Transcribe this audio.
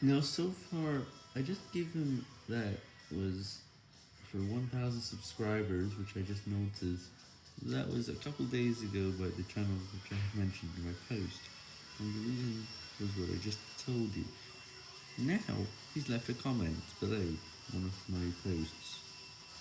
Now, so far, I just gave him that was for 1,000 subscribers, which I just noticed. That was a couple days ago by the channel which I mentioned in my post, and the reason was what I just told you. Now, he's left a comment below one of my posts.